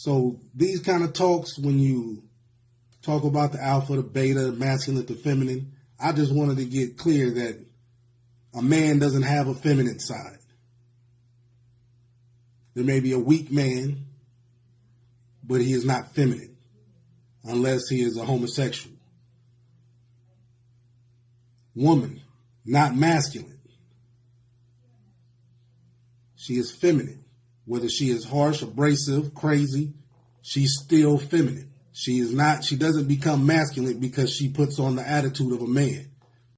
So these kind of talks, when you talk about the alpha, the beta, the masculine, the feminine, I just wanted to get clear that a man doesn't have a feminine side. There may be a weak man, but he is not feminine unless he is a homosexual. Woman, not masculine. She is feminine. Whether she is harsh, abrasive, crazy, she's still feminine. She is not, she doesn't become masculine because she puts on the attitude of a man.